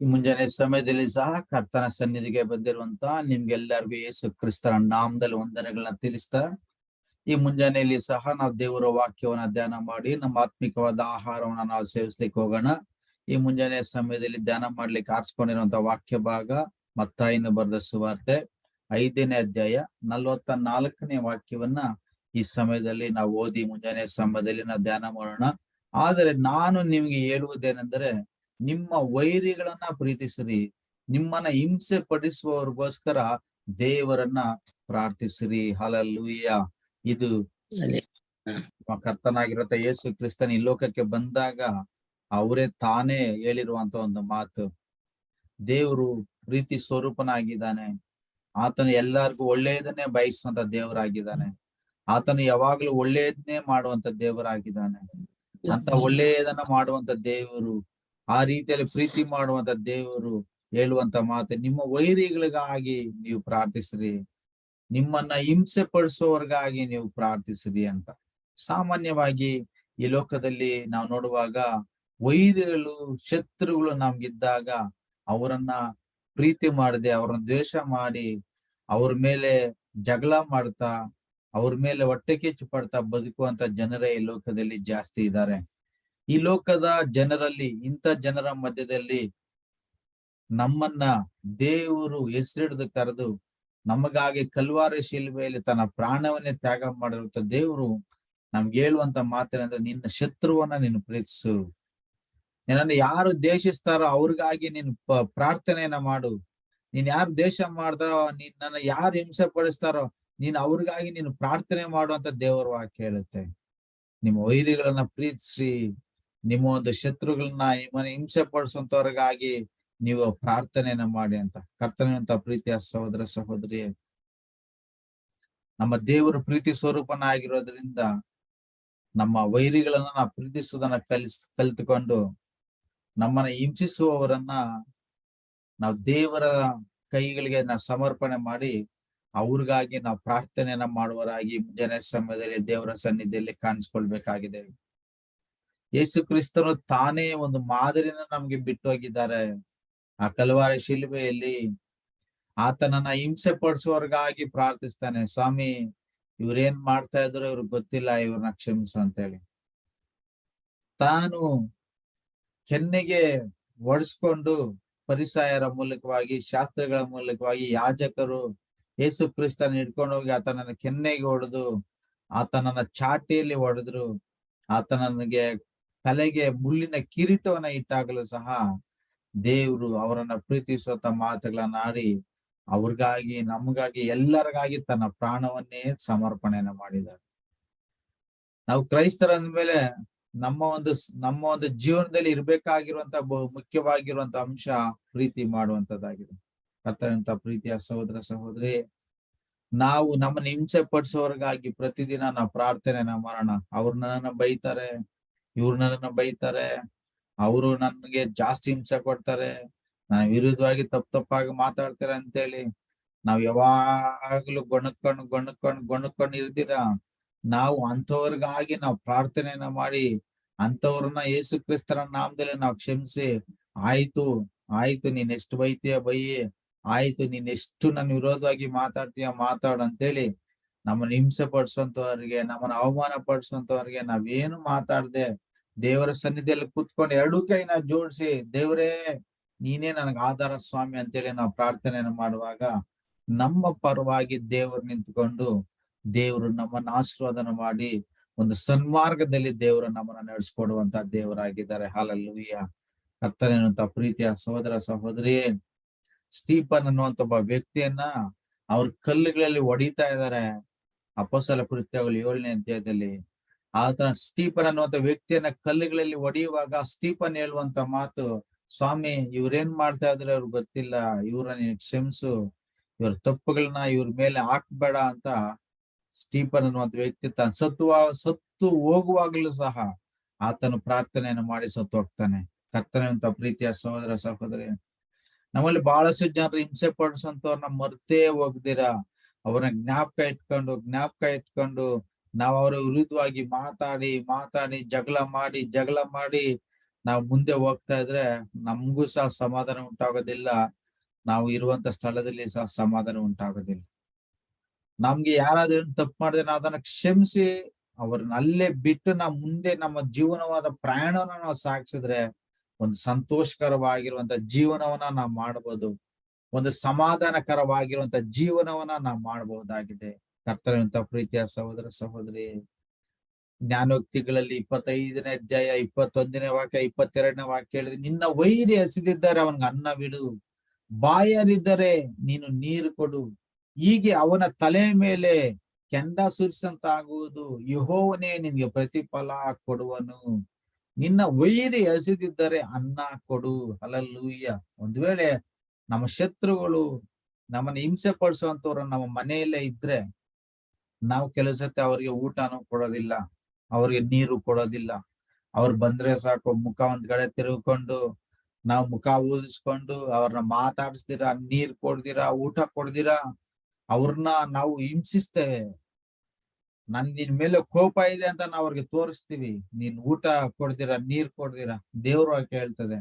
ಈ ಮುಂಜಾನೆ ಸಮಯದಲ್ಲಿ ಸಹ ಕರ್ತನ ಸನ್ನಿಧಿಗೆ ಬಂದಿರುವಂತ ನಿಮ್ಗೆಲ್ಲರಿಗೂ ಯೇಸು ಕ್ರಿಸ್ತರ ನಾಮದಲ್ಲಿ ವಂದನೆಗಳನ್ನ ತಿಳಿಸ್ತಾ, ಈ ಮುಂಜಾನೆಯಲ್ಲಿ ಸಹ ನಾವು ದೇವರ ವಾಕ್ಯವನ್ನ ಧ್ಯಾನ ಮಾಡಿ, ನಮ್ಮ ಆತ್ಮಿಕವಾದ ಆಹಾರವನ್ನ ನಾವು ಸೇವಿಸ್ಲಿಕ್ಕೆ ಹೋಗೋಣ. ಈ ಮುಂಜಾನೆ ಸಮಯದಲ್ಲಿ ಧ್ಯಾನ ಮಾಡ್ಲಿಕ್ಕೆ ಆರಿಸ್ಕೊಂಡಿರುವಂತ ವಾಕ್ಯ ಭಾಗ ಮತ್ತಾಯಿನ ಬರೆದ ಸುವಾರ್ತೆ, ಐದನೇ ಅಧ್ಯಾಯ ನಲ್ವತ್ತ ನಾಲ್ಕನೇ ವಾಕ್ಯವನ್ನ ಈ ಸಮಯದಲ್ಲಿ ನಾವು ಓದಿ ಮುಂಜಾನೆ ಸಮಯದಲ್ಲಿ ನಾವು ಧ್ಯಾನ ಮಾಡೋಣ. ಆದರೆ ನಾನು ನಿಮ್ಗೆ ಹೇಳುವುದೇನೆಂದರೆ ನಿಮ್ಮ ವೈರಿಗಳನ್ನ ಪ್ರೀತಿಸಿರಿ. ನಿಮ್ಮನ್ನ ಹಿಂಸೆ ಪಡಿಸುವವರಿಗೋಸ್ಕರ ದೇವರನ್ನ ಪ್ರಾರ್ಥಿಸಿರಿ. ಹಲಲ್ಲೂಯ್ಯ ಇದು ಕರ್ತನಾಗಿರತ್ತ ಯೇಸು ಕ್ರಿಸ್ತನ್ ಈ ಲೋಕಕ್ಕೆ ಬಂದಾಗ ಅವರೇ ತಾನೇ ಹೇಳಿರುವಂತ ಒಂದು ಮಾತು. ದೇವರು ಪ್ರೀತಿ ಸ್ವರೂಪನಾಗಿದ್ದಾನೆ. ಆತನು ಎಲ್ಲರಿಗೂ ಒಳ್ಳೆಯದನ್ನೇ ಬಯಸುವಂತ ದೇವರಾಗಿದ್ದಾನೆ. ಆತನು ಯಾವಾಗ್ಲೂ ಒಳ್ಳೆಯದನ್ನೇ ಮಾಡುವಂತ ದೇವರಾಗಿದ್ದಾನೆ. ಅಂತ ಒಳ್ಳೆಯದನ್ನ ಮಾಡುವಂತ ದೇವರು ಆ ರೀತಿಯಲ್ಲಿ ಪ್ರೀತಿ ಮಾಡುವಂತ ದೇವರು ಹೇಳುವಂತ ಮಾತು ನಿಮ್ಮ ವೈರಿಗಳಿಗಾಗಿ ನೀವು ಪ್ರಾರ್ಥಿಸ್ರಿ. ನಿಮ್ಮನ್ನ ಹಿಂಸೆ ಪಡಿಸುವವರಿಗಾಗಿ ನೀವು ಪ್ರಾರ್ಥಿಸ್ರಿ ಅಂತ. ಸಾಮಾನ್ಯವಾಗಿ ಈ ಲೋಕದಲ್ಲಿ ನಾವು ನೋಡುವಾಗ ವೈರಿಗಳು, ಶತ್ರುಗಳು ನಮ್ಗಿದ್ದಾಗ ಅವರನ್ನ ಪ್ರೀತಿ ಮಾಡದೆ, ಅವ್ರನ್ನ ದ್ವೇಷ ಮಾಡಿ, ಅವ್ರ ಮೇಲೆ ಜಗಳ ಮಾಡ್ತಾ, ಅವ್ರ ಮೇಲೆ ಹೊಟ್ಟೆ ಕೆಚ್ಚು ಪಡ್ತಾ ಬದುಕುವಂತ ಜನರೇ ಈ ಲೋಕದಲ್ಲಿ ಜಾಸ್ತಿ ಇದ್ದಾರೆ. ಈ ಲೋಕದ ಜನರಲ್ಲಿ, ಇಂಥ ಜನರ ಮಧ್ಯದಲ್ಲಿ ನಮ್ಮನ್ನ ದೇವರು ಹೆಸರಿಡಿದು ಕರೆದು ನಮಗಾಗಿ ಕಲ್ವಾರಿ ಶಿಲ್ಬೆಯಲ್ಲಿ ತನ್ನ ಪ್ರಾಣವನ್ನೇ ತ್ಯಾಗ ಮಾಡಿರುವಂತ ದೇವರು ನಮ್ಗೆ ಹೇಳುವಂತ ಮಾತೇನಂದ್ರೆ ನಿನ್ನ ಶತ್ರುವನ್ನ ನೀನು ಪ್ರೀತಿಸು. ನಿನ್ನನ್ನು ಯಾರು ದೇಶಿಸ್ತಾರೋ ಅವ್ರಿಗಾಗಿ ನೀನು ಪ್ರಾರ್ಥನೆಯನ್ನ ಮಾಡು. ನೀನ್ ಯಾರು ದೇಶ ಮಾಡ್ತಾರೋ ನನ್ನ ಯಾರು ಹಿಂಸೆ ಪಡಿಸ್ತಾರೋ ನೀನ್ ಅವ್ರಿಗಾಗಿ ನೀನು ಪ್ರಾರ್ಥನೆ ಮಾಡುವಂತ ದೇವರ ವಾಕ್ಯ ಹೇಳುತ್ತೆ ನಿಮ್ಮ ವೈರಿಗಳನ್ನ ಪ್ರೀತಿಸಿ ನಿಮ್ಮ ಒಂದು ಶತ್ರುಗಳನ್ನ ಹಿಂಸೆ ಪಡಿಸುವಂತವ್ರಿಗಾಗಿ ನೀವು ಪ್ರಾರ್ಥನೆಯನ್ನ ಮಾಡಿ ಅಂತ. ಕರ್ತನೆಯಂತ ಪ್ರೀತಿಯ ಸಹೋದರ ಸಹೋದರಿ ನಮ್ಮ ದೇವರು ಪ್ರೀತಿ ಸ್ವರೂಪನ ಆಗಿರೋದ್ರಿಂದ ನಮ್ಮ ವೈರಿಗಳನ್ನ ನಾವು ಪ್ರೀತಿಸುವುದನ್ನ ಕಲಿಸ್, ಕಲಿತುಕೊಂಡು ನಮ್ಮನ್ನ ಹಿಂಸಿಸುವವರನ್ನ ನಾವು ದೇವರ ಕೈಗಳಿಗೆ ನಾವು ಸಮರ್ಪಣೆ ಮಾಡಿ ಅವ್ರಿಗಾಗಿ ನಾವು ಪ್ರಾರ್ಥನೆಯನ್ನ ಮಾಡುವರಾಗಿ ಮುಂಜಾನೆ ಸಮಯದಲ್ಲಿ ದೇವರ ಸನ್ನಿಧಿಯಲ್ಲಿ ಕಾಣಿಸ್ಕೊಳ್ಬೇಕಾಗಿದೆ. ಯೇಸು ಕ್ರಿಸ್ತನು ತಾನೇ ಒಂದು ಮಾದರಿನ ನಮ್ಗೆ ಬಿಟ್ಟು ಹೋಗಿದ್ದಾರೆ ಆ ಕಲವಾರ ಶಿಲ್ಬೆಯಲ್ಲಿ ಆತನನ್ನ ಹಿಂಸೆ ಪಡಿಸುವವರ್ಗಾಗಿ ಪ್ರಾರ್ಥಿಸ್ತಾನೆ, ಸ್ವಾಮಿ, ಇವ್ರೇನ್ ಮಾಡ್ತಾ ಇದ್ರು ಇವ್ರಿಗೆ ಗೊತ್ತಿಲ್ಲ ಇವ್ರನ್ನ ಕ್ಷಮಿಸು ಅಂತ ಹೇಳಿ ತಾನು ಕೆನ್ನೆಗೆ ಒಡಿಸ್ಕೊಂಡು ಪರಿಸಾಯರ ಮೂಲಕವಾಗಿ, ಶಾಸ್ತ್ರಗಳ ಮೂಲಕವಾಗಿ ಯಾಜಕರು ಯೇಸು ಕ್ರಿಸ್ತನ ಹಿಡ್ಕೊಂಡು ಹೋಗಿ ಆತನನ್ನ ಕೆನ್ನೆಗೆ ಹೊಡೆದು, ಆತನನ್ನ ಚಾಟಿಯಲ್ಲಿ ಹೊಡೆದ್ರು, ಆತನನಿಗೆ ತಲೆಗೆ ಮುಳ್ಳಿನ ಕಿರೀಟವನ್ನ ಇಟ್ಟಾಗಲೂ ಸಹ ದೇವರು ಅವರನ್ನ ಪ್ರೀತಿಸುವಂತ ಮಾತುಗಳನ್ನ ಆಡಿ ಅವ್ರಿಗಾಗಿ, ನಮಗಾಗಿ, ಎಲ್ಲರಿಗಾಗಿ ತನ್ನ ಪ್ರಾಣವನ್ನೇ ಸಮರ್ಪಣೆಯನ್ನ ಮಾಡಿದ್ದಾರೆ. ನಾವು ಕ್ರೈಸ್ತರ ಅಂದ್ಮೇಲೆ ನಮ್ಮ ಒಂದು ನಮ್ಮ ಒಂದು ಜೀವನದಲ್ಲಿ ಇರ್ಬೇಕಾಗಿರುವಂತ ಮುಖ್ಯವಾಗಿರುವಂತ ಅಂಶ ಪ್ರೀತಿ ಮಾಡುವಂತದ್ದಾಗಿದೆ. ಕರ್ತನಂತ ಪ್ರೀತಿಯ ಸಹೋದರ ಸಹೋದರಿ, ನಾವು ನಮ್ಮನ್ನ ಹಿಂಸೆ ಪಡಿಸೋರ್ಗಾಗಿ ಪ್ರತಿದಿನ ನಾವು ಪ್ರಾರ್ಥನೆನ ಮಾಡೋಣ. ಅವ್ರನ್ನ ಬೈತಾರೆ ಇವ್ರು ನನ್ನನ್ನ ಬೈತಾರೆ. ಅವರು ನನ್ಗೆ ಜಾಸ್ತಿ ಹಿಂಸೆ ಕೊಡ್ತಾರೆ. ನಾನು ವಿರುದ್ಧವಾಗಿ ತಪ್ಪು ತಪ್ಪಾಗಿ ಮಾತಾಡ್ತಾರೆ ಅಂತೇಳಿ ನಾವ್ ಯಾವಾಗ್ಲೂ ಗೊಣಕೊಂಡು ಗೊಣಕೊಂಡು ಗೊಣಕ್ಕೊಂಡು ಇರ್ತೀರಾ ನಾವು ಅಂಥವ್ರಿಗಾಗಿ ನಾವು ಪ್ರಾರ್ಥನೆಯನ್ನ ಮಾಡಿ ಅಂಥವ್ರನ್ನ ಯೇಸು ಕ್ರಿಸ್ತರ ನಾಮದಲ್ಲಿ ನಾವು ಕ್ಷಮಿಸಿ, ಆಯ್ತು ಆಯ್ತು ನೀನ್ ಎಷ್ಟು ಬೈತೀಯ ಬೈಯಿ, ಆಯ್ತು ನೀನ್ ಎಷ್ಟು ನನ್ ವಿರೋಧವಾಗಿ ಮಾತಾಡ್ತೀಯ ಮಾತಾಡು ಅಂತೇಳಿ ನಮ್ಮನ್ನ ಹಿಂಸೆ ಪಡಿಸುವಂತವ್ರಿಗೆ ನಮ್ಮನ್ನ ಅವಮಾನ ಪಡಿಸುವಂತವ್ರಿಗೆ ನಾವೇನು ಮಾತಾಡ್ದೆ ದೇವರ ಸನ್ನಿಧಿಯಲ್ಲಿ ಕೂತ್ಕೊಂಡು ಎರಡೂ ಕೈನ ಜೋಡಿಸಿ, ದೇವರೇ, ನೀನೇ ನನಗೆ ಆಧಾರ ಸ್ವಾಮಿ ಅಂತೇಳಿ ನಾವು ಪ್ರಾರ್ಥನೆಯನ್ನು ಮಾಡುವಾಗ ನಮ್ಮ ಪರವಾಗಿ ದೇವರು ನಿಂತ್ಕೊಂಡು ದೇವರು ನಮ್ಮನ್ನ ಆಶೀರ್ವಾದನ ಮಾಡಿ ಒಂದು ಸನ್ಮಾರ್ಗದಲ್ಲಿ ದೇವರು ನಮ್ಮನ್ನ ನಡೆಸ್ಕೊಡುವಂತ ದೇವರಾಗಿದ್ದಾರೆ. ಹಾಲಲ್ಲೂಯ್ಯ ಕರ್ತನೇನಂತ ಪ್ರೀತಿಯ ಸಹೋದರ ಸಹೋದರಿ ಸ್ಟೀಫನ್ ಅನ್ನುವಂತ ಒಬ್ಬ ವ್ಯಕ್ತಿಯನ್ನ ಅವ್ರ ಕಲ್ಲುಗಳಲ್ಲಿ ಹೊಡಿತಾ ಇದ್ದಾರೆ. ಅಪಸಲ ಕೃತ್ಯಗಳು ಏಳನೇ ಅಧ್ಯಾಯದಲ್ಲಿ, ಆತನ ಸ್ಟೀಪನ್ ಅನ್ನುವಂತ ವ್ಯಕ್ತಿಯನ್ನ ಕಲ್ಲುಗಳಲ್ಲಿ ಹೊಡೆಯುವಾಗ ಸ್ಟೀಪನ್ ಹೇಳುವಂತ ಮಾತು, ಸ್ವಾಮಿ, ಇವ್ರೇನ್ ಮಾಡ್ತಾ ಇದ್ರೆ ಅವ್ರಿಗೆ ಗೊತ್ತಿಲ್ಲ, ಇವ್ರ ನೀನ್ ಕ್ಷಮಿಸು, ಇವ್ರ ತಪ್ಪುಗಳನ್ನ ಇವ್ರ ಮೇಲೆ ಹಾಕ್ಬೇಡ ಅಂತ ಸ್ಟೀಪನ್ ಅನ್ನುವಂತ ವ್ಯಕ್ತಿ ತಾನು ಸತ್ತು ಸತ್ತು ಹೋಗುವಾಗಲೂ ಸಹ ಆತನು ಪ್ರಾರ್ಥನೆಯನ್ನು ಮಾಡಿ ಸತ್ತು ಹೋಗ್ತಾನೆ ಕರ್ತನೆ ಅಂತ ಪ್ರೀತಿಯ ಸಹೋದರ, ಸಹೋದರಿ, ನಮ್ಮಲ್ಲಿ ಬಹಳಷ್ಟು ಜನರು ಹಿಂಸೆ ಪಡಿಸಂತವ್ರನ್ನ ಮರ್ತೇ ಹೋಗ್ದಿರ. ಅವ್ರನ್ನ ಜ್ಞಾಪಕ ಇಟ್ಕೊಂಡು ಜ್ಞಾಪಕ ಇಟ್ಕೊಂಡು ನಾವ್ ಅವರ ವಿರುದ್ಧವಾಗಿ ಮಾತಾಡಿ ಮಾತಾಡಿ, ಜಗಳ ಮಾಡಿ ಜಗಳ ಮಾಡಿ ನಾವು ಮುಂದೆ ಹೋಗ್ತಾ ಇದ್ರೆ ನಮಗೂ ಸಹ ಸಮಾಧಾನ ಉಂಟಾಗೋದಿಲ್ಲ. ನಾವು ಇರುವಂತ ಸ್ಥಳದಲ್ಲಿ ಸಹ ಸಮಾಧಾನ ಉಂಟಾಗೋದಿಲ್ಲ. ನಮ್ಗೆ ಯಾರಾದ್ರೂ ತಪ್ಪು ಮಾಡಿದ್ರೆ ನಾವು ಅದನ್ನ ಕ್ಷಮಿಸಿ ಅವ್ರನ್ನ ಅಲ್ಲೇ ಬಿಟ್ಟು ನಾವು ಮುಂದೆ ನಮ್ಮ ಜೀವನವಾದ ಪ್ರಯಾಣವನ್ನ ನಾವು ಸಾಗಿಸಿದ್ರೆ ಒಂದು ಸಂತೋಷಕರವಾಗಿರುವಂತ ಜೀವನವನ್ನ ನಾವು ಮಾಡಬಹುದು ಒಂದು ಸಮಾಧಾನಕರವಾಗಿರುವಂತ ಜೀವನವನ್ನ ನಾವು ಮಾಡಬಹುದಾಗಿದೆ. ಕರ್ತನಂತ ಪ್ರೀತಿಯ ಸಹೋದರ ಸಹೋದರಿ, ಜ್ಞಾನೋಕ್ತಿಗಳಲ್ಲಿ ಇಪ್ಪತ್ತೈದನೇ ಅಧ್ಯಾಯ, ಇಪ್ಪತ್ತೊಂದನೇ ವಾಕ್ಯ, ಇಪ್ಪತ್ತೆರಡನೇ ವಾಕ್ಯ ಹೇಳಿದ್ರೆ ನಿನ್ನ ವೈರಿ ಹಸಿದಿದ್ದಾರೆ ಅವನಿಗೆ ಅನ್ನ ಬಿಡು. ಬಾಯರಿದ್ದರೆ ನೀನು ನೀರು ಕೊಡು. ಹೀಗೆ ಅವನ ತಲೆ ಮೇಲೆ ಕೆಂಡ ಸುರಿಸಂತಾಗುವುದು ಯಹೋವನೇ ನಿನ್ಗೆ ಪ್ರತಿಫಲ ಕೊಡುವನು. ನಿನ್ನ ವೈರಿ ಹಸಿದಿದ್ದರೆ ಅನ್ನ ಕೊಡು. ಅಲಲ್ಲೂಯ್ಯ ಒಂದ್ ವೇಳೆ ನಮ್ಮ ಶತ್ರುಗಳು ನಮ್ಮನ್ನ ಹಿಂಸೆ ಪಡಿಸುವಂತವ್ರು ನಮ್ಮ ಮನೆಯಲ್ಲೇ ಇದ್ರೆ ನಾವು ಕೆಲವು ಸತಿ ಅವ್ರಿಗೆ ಊಟನೂ ಕೊಡೋದಿಲ್ಲ, ಅವ್ರಿಗೆ ನೀರು ಕೊಡೋದಿಲ್ಲ. ಅವ್ರು ಬಂದ್ರೆ ಸಾಕು, ಮುಖ ಒಂದ್ ಕಡೆ ತಿರುಗಿಕೊಂಡು ನಾವು ಮುಖ ಊದಿಸ್ಕೊಂಡು ಅವ್ರನ್ನ ಮಾತಾಡಿಸ್ತೀರಾ, ನೀರ್ ಕೊಡ್ದಿರಾ, ಊಟ ಕೊಡ್ದಿರಾ, ಅವ್ರನ್ನ ನಾವು ಹಿಂಸಿಸ್ತೇವೆ ನನ್ ನಿನ್ ಮೇಲೆ ಕೋಪ ಇದೆ ಅಂತ ನಾವು ಅವ್ರಿಗೆ ತೋರಿಸ್ತೀವಿ. ನೀನ್ ಊಟ ಕೊಡ್ದಿರಾ, ನೀರ್ ಕೊಡ್ದಿರಾ, ದೇವ್ರು ಕೇಳ್ತದೆ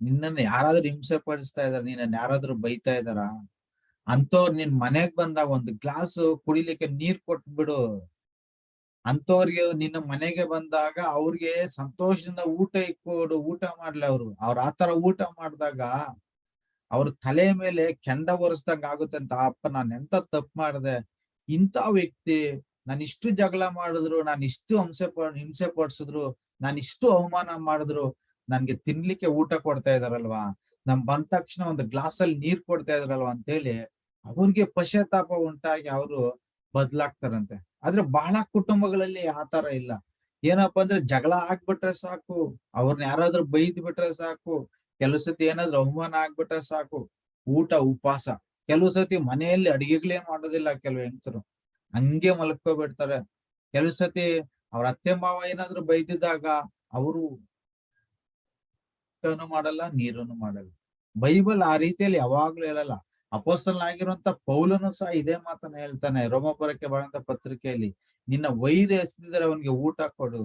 ನಿನ್ನನ್ನ ಯಾರಾದ್ರೂ ಹಿಂಸೆ ಪಡಿಸ್ತಾ ಇದಾರ ನಿನ್ನ ಯಾರಾದ್ರೂ ಬೈತಾ ಇದಾರ ಅಂತವ್ರು ನಿನ್ ಮನೆಗ್ ಬಂದಾಗ ಒಂದು ಗ್ಲಾಸ್ ಕುಡಿಲಿಕ್ಕೆ ನೀರ್ ಕೊಟ್ಬಿಡು. ಅಂತವ್ರಿಗೆ ನಿನ್ನ ಮನೆಗೆ ಬಂದಾಗ ಅವ್ರಿಗೆ ಸಂತೋಷದಿಂದ ಊಟ ಇಕ್ಕೋಡು, ಊಟ ಮಾಡ್ಲಿ ಅವ್ರು. ಅವ್ರ ಆತರ ಊಟ ಮಾಡಿದಾಗ ಅವ್ರ ತಲೆ ಮೇಲೆ ಕೆಂಡ ಒರೆಸ್ದಂಗ ಆಗುತ್ತೆ ಅಂತ, ಅಪ್ಪ ನಾನ್ ಎಂತ ತಪ್ಪು ಮಾಡಿದೆ? ಇಂಥ ವ್ಯಕ್ತಿ ನಾನು ಇಷ್ಟು ಜಗಳ ಮಾಡಿದ್ರು, ನಾನು ಇಷ್ಟು ಹಿಂಸೆ ಹಿಂಸೆ ಪಡಿಸಿದ್ರು ನಾನು ಇಷ್ಟು ಅವಮಾನ ಮಾಡಿದ್ರು ನನ್ಗೆ ತಿನ್ಲಿಕ್ಕೆ ಊಟ ಕೊಡ್ತಾ ಇದಾರಲ್ವಾ? ನಮ್ ಬಂದ ತಕ್ಷಣ ಒಂದು ಗ್ಲಾಸ್ ಅಲ್ಲಿ ನೀರ್ ಕೊಡ್ತಾ ಇದಾರಲ್ವಾ ಅಂತೇಳಿ ಅವ್ರಿಗೆ ಪಶ್ಚಾತ್ತಾಪ ಉಂಟಾಗಿ ಅವರು ಬದ್ಲಾಗ್ತಾರಂತೆ. ಆದ್ರೆ ಬಹಳ ಕುಟುಂಬಗಳಲ್ಲಿ ಆತರ ಇಲ್ಲ. ಏನಪ್ಪಾ ಅಂದ್ರೆ ಜಗಳ ಆಗ್ಬಿಟ್ರೆ ಸಾಕು ಅವ್ರನ್ನ ಯಾರಾದ್ರೂ ಬೈದ್ ಬಿಟ್ರೆ ಸಾಕು, ಕೆಲವು ಸತಿ ಏನಾದ್ರು ಅವಮಾನ ಆಗ್ಬಿಟ್ರೆ ಸಾಕು, ಊಟ ಉಪವಾಸ. ಕೆಲವು ಸತಿ ಮನೆಯಲ್ಲಿ ಅಡಿಗೆಗಳೇ ಮಾಡೋದಿಲ್ಲ ಕೆಲವು ಹೆಂಗಸರು. ಹಂಗೆ ಮಲ್ಕೋಬಿಡ್ತಾರೆ. ಕೆಲವು ಸತಿ ಅವ್ರ ಅತ್ತೆ ಮಾವ ಏನಾದ್ರು ಬೈದಿದ್ದಾಗ ಅವರು ಊಟನು ಮಾಡಲ್ಲ, ನೀರನ್ನು ಮಾಡಲ್ಲ. ಬೈಬಲ್ ಆ ರೀತಿಯಲ್ಲಿ ಯಾವಾಗ್ಲೂ ಹೇಳಲ್ಲ. ಅಪೋಸ್ತಲ್ ಆಗಿರುವಂತ ಪೌಲನು ಸಹ ಇದೇ ಮಾತನ್ನ ಹೇಳ್ತಾನೆ, ರೋಮಪುರಕ್ಕೆ ಬರಂತ ಪತ್ರಿಕೆಯಲ್ಲಿ, ನಿನ್ನ ವೈರಿ ಎಸ್ತಿದ್ರೆ ಅವನಿಗೆ ಊಟ ಕೊಡು.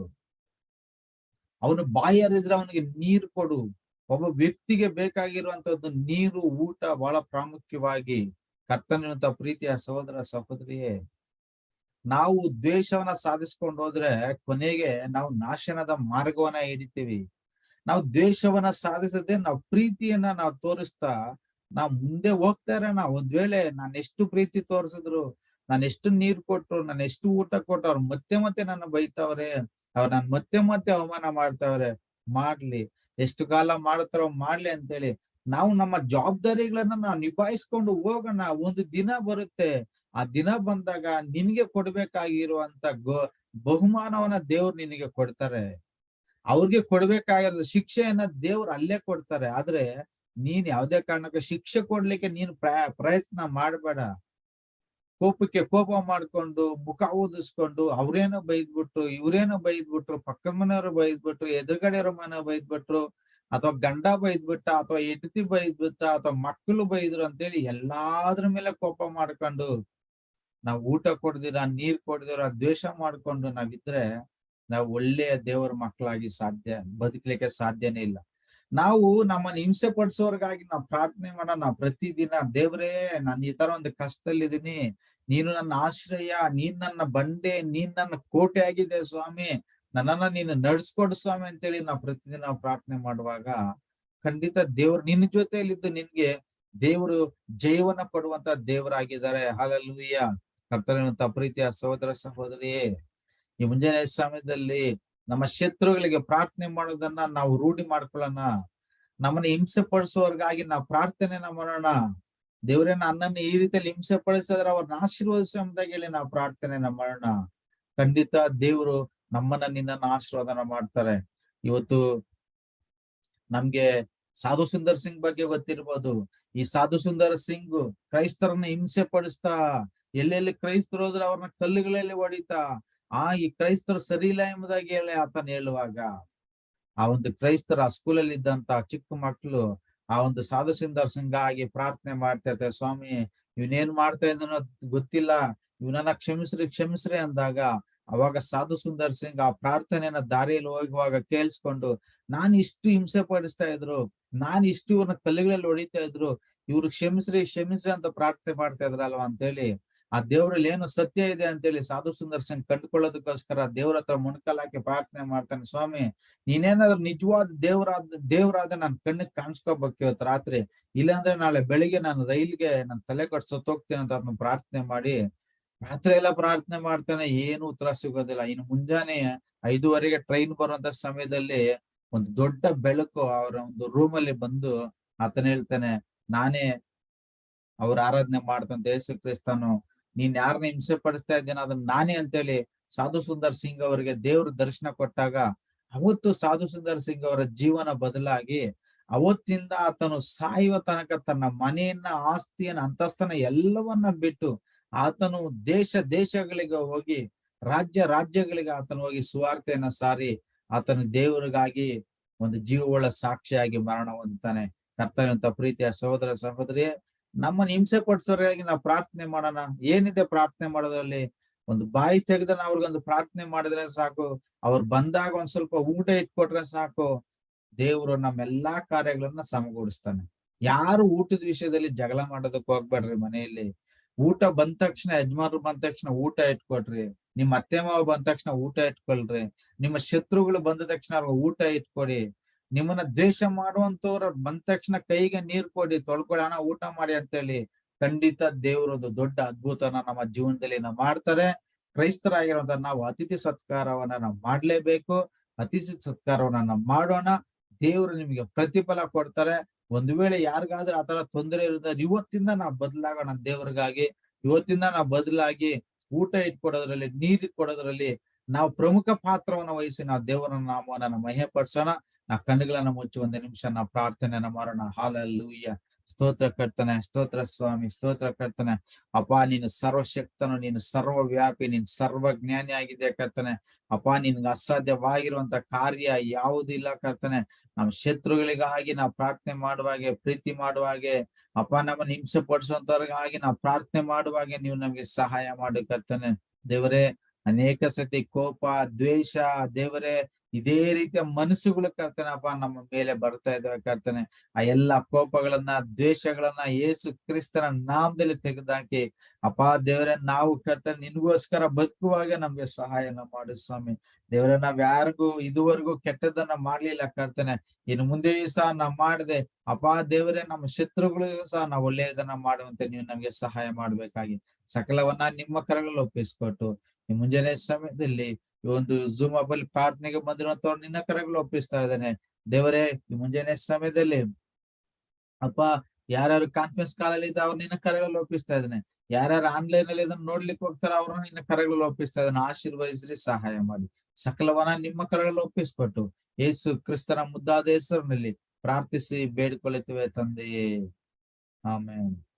ಅವನು ಬಾಯಿ ಹರಿದ್ರೆ ಅವನಿಗೆ ನೀರು ಕೊಡು. ಒಬ್ಬ ವ್ಯಕ್ತಿಗೆ ಬೇಕಾಗಿರುವಂತದ್ದು ನೀರು, ಊಟ ಬಹಳ ಪ್ರಾಮುಖ್ಯವಾಗಿ ಕರ್ತನಿರುವಂತ ಪ್ರೀತಿಯ ಸಹೋದರ, ಸಹೋದರಿಯೇ. ನಾವು ದ್ವೇಷವನ್ನ ಸಾಧಿಸ್ಕೊಂಡು ಹೋದ್ರೆ ಕೊನೆಗೆ ನಾವು ನಾಶನದ ಮಾರ್ಗವನ್ನ ಹಿಡಿತೀವಿ. ನಾವು ದೇಶವನ್ನ ಸಾಧಿಸದೆ ನಾವು ಪ್ರೀತಿಯನ್ನ ನಾವು ತೋರಿಸ್ತಾ ನಾವ್ ಮುಂದೆ ಹೋಗ್ತಾ ನಾವು ಒಂದ್ ವೇಳೆ ನಾನು ಎಷ್ಟು ಪ್ರೀತಿ ತೋರಿಸಿದ್ರು, ನಾನು ಎಷ್ಟು ನೀರ್ ಕೊಟ್ರು, ನಾನು ಎಷ್ಟು ಊಟ ಕೊಟ್ಟು ಅವ್ರು ಮತ್ತೆ ಮತ್ತೆ ನನ್ನ ಬೈತಾವ್ರೆ, ಅವ್ರು ನನ್ ಮತ್ತೆ ಮತ್ತೆ ಅವಮಾನ ಮಾಡ್ತಾವ್ರೆ, ಮಾಡ್ಲಿ, ಎಷ್ಟು ಕಾಲ ಮಾಡ್ತಾರೋ ಮಾಡ್ಲಿ ಅಂತೇಳಿ. ನಾವು ನಮ್ಮ ಜವಾಬ್ದಾರಿಗಳನ್ನ ನಾವು ನಿಭಾಯಿಸ್ಕೊಂಡು ಹೋಗೋಣ, ಒಂದು ದಿನ ಬರುತ್ತೆ. ಆ ದಿನ ಬಂದಾಗ ನಿನ್ಗೆ ಕೊಡ್ಬೇಕಾಗಿರುವಂತ ಗೋ, ಬಹುಮಾನವನ್ನ ದೇವ್ರು ನಿನಗೆ ಕೊಡ್ತಾರೆ. ಅವ್ರಿಗೆ ಕೊಡ್ಬೇಕಾಗಿರೋದು ಶಿಕ್ಷೆಯನ್ನ ದೇವ್ರು ಅಲ್ಲೇ ಕೊಡ್ತಾರೆ. ಆದ್ರೆ ನೀನ್ ಯಾವ್ದೇ ಕಾರಣಕ್ಕೆ ಶಿಕ್ಷೆ ಕೊಡ್ಲಿಕ್ಕೆ ನೀನ್ ಪ್ರಯತ್ನ ಮಾಡ್ಬೇಡ. ಕೋಪಕ್ಕೆ ಕೋಪ ಮಾಡ್ಕೊಂಡು, ಮುಖ ಊದಿಸ್ಕೊಂಡು, ಅವ್ರೇನೋ ಬೈದ್ಬಿಟ್ರು, ಇವ್ರೇನೋ ಬೈದ್ಬಿಟ್ರು, ಪಕ್ಕದ ಮನೆಯವರು ಬೈದ್ಬಿಟ್ರು, ಎದುರುಗಡೆಯವ್ರ ಮನೆ ಬೈದ್ಬಿಟ್ರು, ಅಥವಾ ಗಂಡ ಬೈದ್ಬಿಟ್ಟ, ಅಥವಾ ಹೆಂಡತಿ ಬೈದ್ಬಿಟ್ಟ, ಅಥವಾ ಮಕ್ಕಳು ಬೈದ್ರು ಅಂತೇಳಿ ಎಲ್ಲಾದ್ರ ಮೇಲೆ ಕೋಪ ಮಾಡ್ಕೊಂಡು ನಾವ್ ಊಟ ಕೊಡ್ದಿರ, ನೀರ್ ಕೊಡ್ದಿರ, ದ್ವೇಷ ಮಾಡ್ಕೊಂಡು ನಾವಿದ್ರೆ ನಾವು ಒಳ್ಳೆಯ ದೇವರ ಮಕ್ಕಳಾಗಿ ಸಾಧ್ಯ, ಬದುಕಲಿಕ್ಕೆ ಸಾಧ್ಯನೇ ಇಲ್ಲ. ನಾವು ನಮ್ಮನ್ನ ಹಿಂಸೆ ಪಡಿಸೋರ್ಗಾಗಿ ನಾವು ಪ್ರಾರ್ಥನೆ ಮಾಡೋಣ. ಪ್ರತಿದಿನ ದೇವರೇ, ನಾನು ಈ ತರ ಒಂದು ಕಷ್ಟದಲ್ಲಿದ್ದೀನಿ. ನೀನು ನನ್ನ ಆಶ್ರಯ, ನೀನ್ ನನ್ನ ಬಂಡೆ, ನೀನ್ ನನ್ನ ಕೋಟೆ ಆಗಿದೆ ಸ್ವಾಮಿ. ನನ್ನನ್ನ ನೀನು ನಡ್ಸ್ಕೊಡು ಸ್ವಾಮಿ ಅಂತೇಳಿ ನಾವು ಪ್ರತಿದಿನ ಪ್ರಾರ್ಥನೆ ಮಾಡುವಾಗ ಖಂಡಿತ ದೇವ್ರು ನಿನ್ನ ಜೊತೆಯಲ್ಲಿದ್ದು ನಿನ್ಗೆ ದೇವರು ಜೈವನ ಕೊಡುವಂತ ದೇವರಾಗಿದ್ದಾರೆ. ಹಾಗಲ್ಲೂಯ್ಯ ಕರ್ತನ ಪ್ರೀತಿಯ ಸಹೋದರ ಸಹೋದರಿಯೇ. ಈ ಮುಂಜಾನೆ ಸಮಯದಲ್ಲಿ ನಮ್ಮ ಶತ್ರುಗಳಿಗೆ ಪ್ರಾರ್ಥನೆ ಮಾಡೋದನ್ನ ನಾವು ರೂಢಿ ಮಾಡ್ಕೊಳ್ಳೋಣ. ನಮ್ಮನ್ನ ಹಿಂಸೆ ಪಡಿಸೋರ್ಗಾಗಿ ನಾವು ಪ್ರಾರ್ಥನೆನ ಮಾಡೋಣ. ದೇವ್ರೇ ನನ್ನನ್ನು ಈ ರೀತಿಯಲ್ಲಿ ಹಿಂಸೆ ಪಡಿಸಿದ್ರೆ ಅವ್ರನ್ನ ಆಶೀರ್ವದಿಸ ಅಂತ ಹೇಳಿ ನಾವು ಪ್ರಾರ್ಥನೆನ ಮಾಡೋಣ. ಖಂಡಿತ ದೇವ್ರು ನಮ್ಮನ್ನ ನಿನ್ನನ್ನು ಆಶೀರ್ವಾದನ ಮಾಡ್ತಾರೆ. ಇವತ್ತು ನಮ್ಗೆ ಸಾಧು ಸುಂದರ್ ಸಿಂಗ್ ಬಗ್ಗೆ ಗೊತ್ತಿರ್ಬೋದು. ಈ ಸಾಧು ಸುಂದರ್ ಸಿಂಗ್ ಕ್ರೈಸ್ತರನ್ನ ಹಿಂಸೆ ಪಡಿಸ್ತಾ ಎಲ್ಲೆಲ್ಲಿ ಕ್ರೈಸ್ತರು ಹೋದ್ರೆ ಅವ್ರನ್ನ ಕಲ್ಲುಗಳಲ್ಲಿ ಹೊಡಿತಾ ಆ ಈ ಕ್ರೈಸ್ತರು ಸರಿ ಇಲ್ಲ ಎಂಬುದಾಗಿ ಹೇಳಿ ಆತನ ಹೇಳುವಾಗ, ಆ ಒಂದು ಕ್ರೈಸ್ತರ ಆ ಸ್ಕೂಲಲ್ಲಿ ಇದ್ದಂತ ಚಿಕ್ಕ ಮಕ್ಕಳು ಆ ಒಂದು ಸಾಧು ಸುಂದರ್ ಸಿಂಗ್ ಆಗಿ ಪ್ರಾರ್ಥನೆ ಮಾಡ್ತಾ ಇರ್ತಾರೆ, ಸ್ವಾಮಿ, ಇವನೇನ್ ಮಾಡ್ತಾ ಇದ್ದ ಗೊತ್ತಿಲ್ಲ ಇವನನ್ನ ಕ್ಷಮಿಸ್ರಿ ಕ್ಷಮಿಸ್ರಿ ಅಂದಾಗ ಅವಾಗ ಸಾಧು ಸುಂದರ್ ಸಿಂಗ್ ಆ ಪ್ರಾರ್ಥನೆಯನ್ನ ದಾರಿಯಲ್ಲಿ ಹೋಗುವಾಗ ಕೇಳಿಸ್ಕೊಂಡು, ನಾನ್ ಇಷ್ಟು ಹಿಂಸೆ ಪಡಿಸ್ತಾ ಇದ್ರು, ನಾನ್ ಇಷ್ಟು ಇವ್ರನ್ನ ಕಲ್ಲುಗಳಲ್ಲಿ ಹೊಡಿತಾ ಇದ್ರು, ಇವ್ರು ಕ್ಷಮಿಸ್ರಿ ಕ್ಷಮಿಸ್ರಿ ಅಂತ ಪ್ರಾರ್ಥನೆ ಮಾಡ್ತಾ ಇದ್ರಲ್ವಾ? ಅಂತೇಳಿ ಆ ದೇವರಲ್ಲಿ ಏನು ಸತ್ಯ ಇದೆ ಅಂತೇಳಿ ಸಾಧು ಸುಂದರ್ ಸಿಂಗ್ ಕಂಡುಕೊಳ್ಳೋದಕ್ಕೋಸ್ಕರ ದೇವ್ರ ಹತ್ರ ಮುಣಕಲ್ ಹಾಕಿ ಪ್ರಾರ್ಥನೆ ಮಾಡ್ತಾನೆ, ಸ್ವಾಮಿ, ನೀನೇನಾದ್ರೂ ನಿಜವಾದ ದೇವ್ರಾದ ದೇವರಾದ ನನ್ ಕಣ್ಣಿಗೆ ಕಾಣಿಸ್ಕೋಬೇಕು ಇವತ್ತು ರಾತ್ರಿ. ಇಲ್ಲಾಂದ್ರೆ ನಾಳೆ ಬೆಳಿಗ್ಗೆ ನಾನು ರೈಲ್ಗೆ ನನ್ ತಲೆ ಕಟ್ಸೋತ್ ಸತ್ತೋಗ್ತೀನಿ ಅಂತ ಅದನ್ನ ಪ್ರಾರ್ಥನೆ ಮಾಡಿ. ರಾತ್ರಿ ಎಲ್ಲ ಪ್ರಾರ್ಥನೆ ಮಾಡ್ತಾನೆ, ಏನು ಉತ್ತರ ಸಿಗೋದಿಲ್ಲ. ಇನ್ನು ಮುಂಜಾನೆ ಐದುವರೆಗೆ ಟ್ರೈನ್ ಬರುವಂತ ಸಮಯದಲ್ಲಿ ಒಂದು ದೊಡ್ಡ ಬೆಳಕು ಅವರ ಒಂದು ರೂಮ್ ಅಲ್ಲಿ ಬಂದು ಆತನ ಹೇಳ್ತಾನೆ, ನಾನೇ ಅವ್ರ ಆರಾಧನೆ ಮಾಡ್ತಂತ ಯೇಸು ಕ್ರಿಸ್ತನು. ನೀನ್ ಯಾರನ್ನ ಹಿಂಸೆ ಪಡಿಸ್ತಾ ಇದ್ದೇನೆ ಅದನ್ನ ನಾನೇ ಅಂತೇಳಿ ಸಾಧು ಸುಂದರ್ ಸಿಂಗ್ ಅವರಿಗೆ ದೇವ್ರ ದರ್ಶನ ಕೊಟ್ಟಾಗ ಅವತ್ತು ಸಾಧು ಸುಂದರ್ ಸಿಂಗ್ ಅವರ ಜೀವನ ಬದಲಾಗಿ ಅವತ್ತಿಂದ ಆತನು ಸಾಯುವ ತನಕ ತನ್ನ ಮನೆಯನ್ನ, ಆಸ್ತಿಯನ್ನ ಅಂತಸ್ತನ ಎಲ್ಲವನ್ನ ಬಿಟ್ಟು ಆತನು ದೇಶ ದೇಶಗಳಿಗೆ ಹೋಗಿ ರಾಜ್ಯ ರಾಜ್ಯಗಳಿಗೆ ಆತನು ಹೋಗಿ ಸುವಾರ್ತೆಯನ್ನ ಸಾರಿ ಆತನು ದೇವರಿಗಾಗಿ ಒಂದು ಜೀವವುಳ್ಳ ಸಾಕ್ಷಿಯಾಗಿ ಮರಣ ಹೊಂದುತ್ತಾನೆ. ಕರ್ತವ್ಯಂತ ಪ್ರೀತಿಯ ಸಹೋದರ ಸಹೋದರಿಯೇ ನಮ್ಮನ್ನ ಹಿಂಸೆ ಪಡಿಸೋರಾಗಿ ನಾವು ಪ್ರಾರ್ಥನೆ ಮಾಡೋಣ. ಏನಿದೆ ಪ್ರಾರ್ಥನೆ ಮಾಡೋದ್ರಲ್ಲಿ? ಒಂದು ಬಾಯಿ ತೆಗೆದ ಅವ್ರಿಗೊಂದು ಪ್ರಾರ್ಥನೆ ಮಾಡಿದ್ರೆ ಸಾಕು. ಅವ್ರು ಬಂದಾಗ ಒಂದ್ ಸ್ವಲ್ಪ ಊಟ ಇಟ್ಕೊಟ್ರೆ ಸಾಕು. ದೇವ್ರು ನಮ್ಮೆಲ್ಲಾ ಕಾರ್ಯಗಳನ್ನ ಸಮಗೂಡಿಸ್ತಾನೆ. ಯಾರು ಊಟದ ವಿಷಯದಲ್ಲಿ ಜಗಳ ಮಾಡೋದಕ್ಕೆ ಹೋಗ್ಬೇಡ್ರಿ ಮನೆಯಲ್ಲಿ. ಊಟ ಬಂದ ತಕ್ಷಣ ಯಜಮಾನ್ರು ಬಂದ ತಕ್ಷಣ ಊಟ ಇಟ್ಕೊಡ್ರಿ ನಿಮ್ ಅತ್ತೆ ಮಾವ ಬಂದ ತಕ್ಷಣ ಊಟ ಇಟ್ಕೊಳ್ರಿ. ನಿಮ್ಮ ಶತ್ರುಗಳು ಬಂದ ತಕ್ಷಣ ಅವ್ರಿಗೆ ಊಟ ಇಟ್ಕೊಡಿ. ನಿಮ್ಮನ್ನ ದ್ವೇಷ ಮಾಡುವಂತವ್ರ ಬಂದ ತಕ್ಷಣ ಕೈಗೆ ನೀರ್ ಕೊಡಿ ತೊಳ್ಕೊಳ್ಳಿ ಹಣ ಊಟ ಮಾಡಿ ಅಂತ ಹೇಳಿ ಖಂಡಿತ ದೇವರದು ದೊಡ್ಡ ಅದ್ಭುತನ ನಮ್ಮ ಜೀವನದಲ್ಲಿ ನಾವು ಮಾಡ್ತಾರೆ. ಕ್ರೈಸ್ತರಾಗಿರುವಂತ ನಾವು ಅತಿಥಿ ಸತ್ಕಾರವನ್ನ ನಾವು ಮಾಡ್ಲೇಬೇಕು. ಅತಿಥಿ ಸತ್ಕಾರವನ್ನ ನಾವು ಮಾಡೋಣ. ದೇವರು ನಿಮಗೆ ಪ್ರತಿಫಲ ಕೊಡ್ತಾರೆ. ಒಂದು ವೇಳೆ ಯಾರಿಗಾದ್ರೂ ಆತರ ತೊಂದರೆ ಇರುತ್ತೆ ಇವತ್ತಿಂದ ನಾವು ಬದಲಾಗೋಣ ದೇವ್ರಿಗಾಗಿ. ಇವತ್ತಿಂದ ನಾವು ಬದಲಾಗಿ ಊಟ ಇಟ್ಕೊಡೋದ್ರಲ್ಲಿ, ನೀರ್ ಇಟ್ಕೊಡೋದ್ರಲ್ಲಿ ನಾವು ಪ್ರಮುಖ ಪಾತ್ರವನ್ನ ವಹಿಸಿ ನಾವು ದೇವರ ನಾಮವನ್ನ ಮಹೆ ಪಡಿಸೋಣ ನಾವು ಕಣ್ಣುಗಳನ್ನ ಮುಚ್ಚಿ, ಒಂದು ನಿಮಿಷ ನಾ ಪ್ರಾರ್ಥನೆಯನ್ನ ಮಾಡೋಣ ಹಾಲಲ್ಲೂಯ್ಯ. ಸ್ತೋತ್ರ ಕರ್ತನೆ, ಸ್ತೋತ್ರ ಸ್ವಾಮಿ, ಸ್ತೋತ್ರ ಕರ್ತನೆ. ಅಪ್ಪ, ನೀನು ಸರ್ವಶಕ್ತನು, ನೀನು ಸರ್ವವ್ಯಾಪಿ, ನೀನ್ ಸರ್ವಜ್ಞಾನಿ ಆಗಿದೆ ಕರ್ತನೆ. ಅಪ್ಪ, ನಿನ್ಗೆ ಅಸಾಧ್ಯವಾಗಿರುವಂತ ಕಾರ್ಯ ಯಾವುದಿಲ್ಲ ಕರ್ತನೆ. ನಮ್ಮ ಶತ್ರುಗಳಿಗಾಗಿ ನಾವು ಪ್ರಾರ್ಥನೆ ಮಾಡುವಾಗೆ, ಪ್ರೀತಿ ಮಾಡುವಾಗೆ, ಅಪ್ಪ, ನಮ್ಮನ್ನ ಹಿಂಸೆ ಪಡಿಸುವಂತವ್ರಿಗಾಗಿ ನಾವು ಪ್ರಾರ್ಥನೆ ಮಾಡುವಾಗೆ ನೀವು ನಮ್ಗೆ ಸಹಾಯ ಮಾಡು ಕರ್ತನೆ. ದೇವರೇ, ಅನೇಕ ಸತಿ ಕೋಪ, ದ್ವೇಷ, ದೇವರೇ ಇದೇ ರೀತಿಯ ಮನಸ್ಸುಗಳು ಕರ್ತನಪ್ಪ ನಮ್ಮ ಮೇಲೆ ಬರ್ತಾ ಇದ್ದಾವೆ ಕರ್ತನೆ. ಆ ಎಲ್ಲಾ ಕೋಪಗಳನ್ನ, ದ್ವೇಷಗಳನ್ನ ಏಸು ಕ್ರಿಸ್ತನ ನಾಮದಲ್ಲಿ ತೆಗೆದಾಕಿ ಅಪ್ಪ ದೇವರೇ, ನಾವು ಕರ್ತನೆ, ನಿನ್ಗೋಸ್ಕರ ಬದುಕುವಾಗ ನಮ್ಗೆ ಸಹಾಯನ ಮಾಡು ಸ್ವಾಮಿ. ದೇವರ, ನಾವ್ ಯಾರಿಗೂ ಇದುವರೆಗೂ ಕೆಟ್ಟದನ್ನ ಮಾಡ್ಲಿಲ್ಲ ಕರ್ತನೆ. ಇನ್ನು ಮುಂದೆಯೂ ಸಹ ನಾವ್ ಮಾಡದೆ, ಅಪ್ಪ ದೇವರೇ, ನಮ್ಮ ಶತ್ರುಗಳಿಗೂ ಸಹ ನಾವು ಒಳ್ಳೆಯದನ್ನ ಮಾಡುವಂತೆ ನೀವು ನಮ್ಗೆ ಸಹಾಯ ಮಾಡ್ಬೇಕಾಗಿ. ಸಕಲವನ್ನ ನಿಮ್ಮ ಕರಗಳಲ್ಲಿ ಒಪ್ಪಿಸ್ಕೊಟ್ಟು, ಈ ಮುಂಜಾನೆ ಸಮಯದಲ್ಲಿ ಒಂದು ಝೂಮ್ ಅಲ್ಲಿ ಪ್ರಾರ್ಥನೆಗೆ ಬಂದಿರುವಂತವ್ರು ನಿನ್ನ ಕರಗಳು ಒಪ್ಪಿಸ್ತಾ ಇದ್ದಾನೆ. ದೇವರೇ ಮುಂಜಾನೆ ಸಮಯದಲ್ಲಿ ಅಪ್ಪ, ಯಾರ್ಯಾರು ಕಾನ್ಫರೆನ್ಸ್ ಕಾಲಲ್ಲಿ ಇದ್ದ ಅವ್ರು ನಿನ್ನ ಕರಗಳಲ್ಲಿ ಒಪ್ಪಿಸ್ತಾ ಇದ್ದಾನೆ. ಯಾರ್ಯಾರು ಆನ್ಲೈನ್ ಅಲ್ಲಿ ಇದನ್ನ ನೋಡ್ಲಿಕ್ಕೆ ಹೋಗ್ತಾರ ಅವ್ರನ್ನ ನಿನ್ನ ಕರಗಳಲ್ಲಿ ಒಪ್ಪಿಸ್ತಾ ಇದ್ದಾನೆ. ಆಶೀರ್ವದಿಸ್ರಿ, ಸಹಾಯ ಮಾಡಿ. ಸಕಲವನ ನಿಮ್ಮ ಕರಗಳಲ್ಲಿ ಒಪ್ಪಿಸ್ಕೊಟ್ಟು ಯೇಸು ಕ್ರಿಸ್ತನ ಮುದ್ದಾದ ಹೆಸರಿನಲ್ಲಿ ಪ್ರಾರ್ಥಿಸಿ ಬೇಡಿಕೊಳ್ಳುತ್ತೇವೆ ತಂದೆಯೇ. ಆಮೇಲೆ